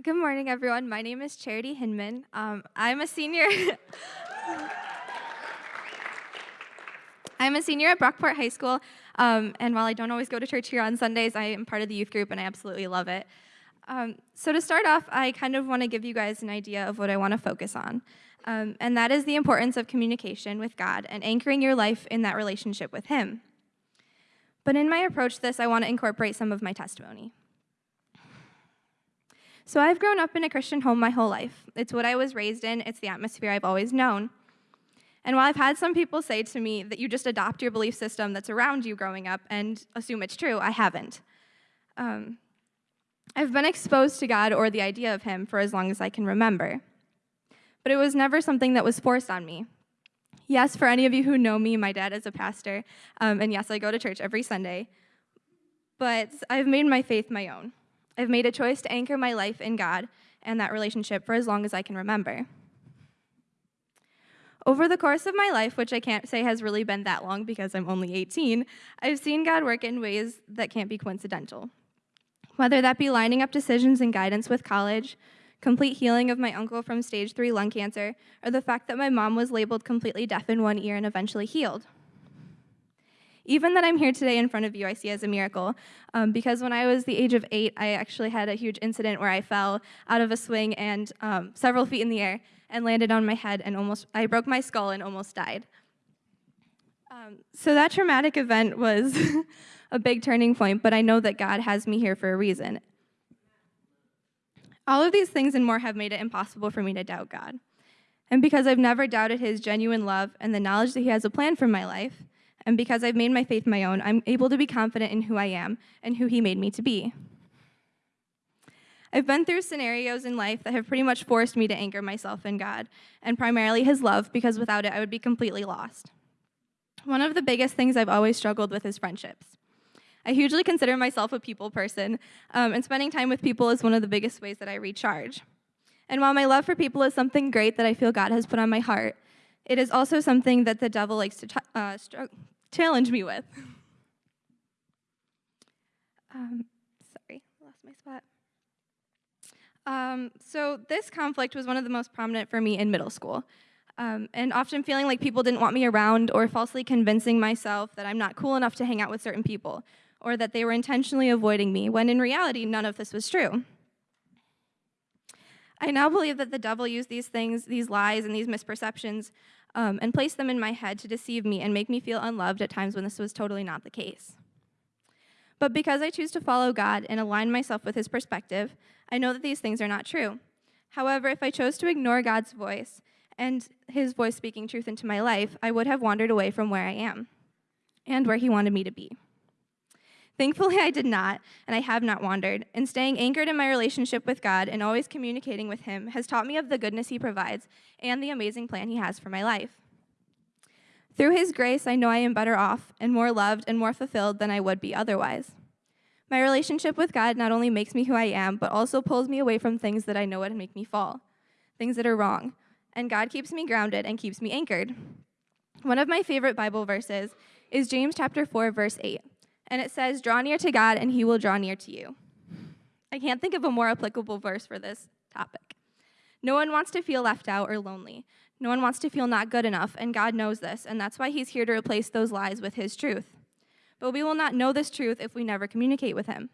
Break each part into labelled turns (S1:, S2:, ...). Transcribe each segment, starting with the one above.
S1: Good morning, everyone. My name is Charity Hinman. Um, I'm a senior. I'm a senior at Brockport High School, um, and while I don't always go to church here on Sundays, I am part of the youth group, and I absolutely love it. Um, so to start off, I kind of want to give you guys an idea of what I want to focus on, um, and that is the importance of communication with God and anchoring your life in that relationship with Him. But in my approach to this, I want to incorporate some of my testimony. So I've grown up in a Christian home my whole life. It's what I was raised in, it's the atmosphere I've always known. And while I've had some people say to me that you just adopt your belief system that's around you growing up and assume it's true, I haven't. Um, I've been exposed to God or the idea of Him for as long as I can remember. But it was never something that was forced on me. Yes, for any of you who know me, my dad is a pastor, um, and yes, I go to church every Sunday. But I've made my faith my own. I've made a choice to anchor my life in God and that relationship for as long as I can remember. Over the course of my life, which I can't say has really been that long because I'm only 18, I've seen God work in ways that can't be coincidental. Whether that be lining up decisions and guidance with college, complete healing of my uncle from stage three lung cancer, or the fact that my mom was labeled completely deaf in one ear and eventually healed. Even that I'm here today in front of you, I see as a miracle. Um, because when I was the age of eight, I actually had a huge incident where I fell out of a swing and um, several feet in the air and landed on my head and almost, I broke my skull and almost died. Um, so that traumatic event was a big turning point, but I know that God has me here for a reason. All of these things and more have made it impossible for me to doubt God. And because I've never doubted his genuine love and the knowledge that he has a plan for my life, and because I've made my faith my own, I'm able to be confident in who I am and who He made me to be. I've been through scenarios in life that have pretty much forced me to anchor myself in God, and primarily His love, because without it, I would be completely lost. One of the biggest things I've always struggled with is friendships. I hugely consider myself a people person, um, and spending time with people is one of the biggest ways that I recharge. And while my love for people is something great that I feel God has put on my heart, it is also something that the devil likes to uh, challenge me with. Um, sorry, lost my spot. Um, so this conflict was one of the most prominent for me in middle school. Um, and often feeling like people didn't want me around or falsely convincing myself that I'm not cool enough to hang out with certain people or that they were intentionally avoiding me, when in reality, none of this was true. I now believe that the devil used these things, these lies, and these misperceptions um, and place them in my head to deceive me and make me feel unloved at times when this was totally not the case. But because I choose to follow God and align myself with his perspective, I know that these things are not true. However, if I chose to ignore God's voice and his voice speaking truth into my life, I would have wandered away from where I am and where he wanted me to be. Thankfully, I did not, and I have not wandered, and staying anchored in my relationship with God and always communicating with Him has taught me of the goodness He provides and the amazing plan He has for my life. Through His grace, I know I am better off and more loved and more fulfilled than I would be otherwise. My relationship with God not only makes me who I am, but also pulls me away from things that I know would make me fall, things that are wrong. And God keeps me grounded and keeps me anchored. One of my favorite Bible verses is James chapter 4, verse 8 and it says, Draw near to God, and he will draw near to you. I can't think of a more applicable verse for this topic. No one wants to feel left out or lonely. No one wants to feel not good enough, and God knows this, and that's why he's here to replace those lies with his truth. But we will not know this truth if we never communicate with him.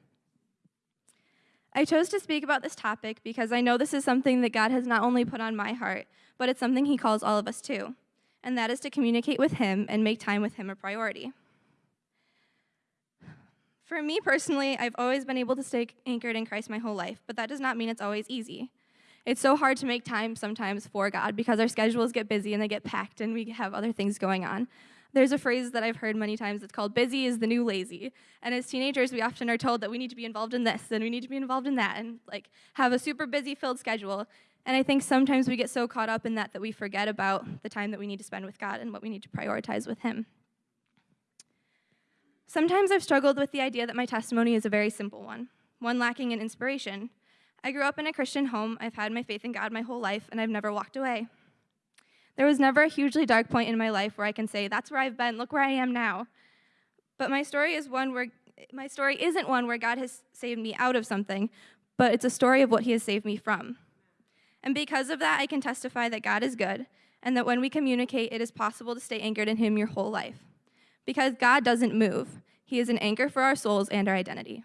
S1: I chose to speak about this topic because I know this is something that God has not only put on my heart, but it's something he calls all of us to, and that is to communicate with him and make time with him a priority. For me personally, I've always been able to stay anchored in Christ my whole life, but that does not mean it's always easy. It's so hard to make time sometimes for God because our schedules get busy and they get packed and we have other things going on. There's a phrase that I've heard many times that's called busy is the new lazy. And as teenagers, we often are told that we need to be involved in this and we need to be involved in that and like have a super busy filled schedule. And I think sometimes we get so caught up in that that we forget about the time that we need to spend with God and what we need to prioritize with Him. Sometimes I've struggled with the idea that my testimony is a very simple one, one lacking in inspiration. I grew up in a Christian home, I've had my faith in God my whole life, and I've never walked away. There was never a hugely dark point in my life where I can say, that's where I've been, look where I am now. But my story is one where my story isn't one where God has saved me out of something, but it's a story of what he has saved me from. And because of that, I can testify that God is good and that when we communicate, it is possible to stay anchored in him your whole life. Because God doesn't move. He is an anchor for our souls and our identity.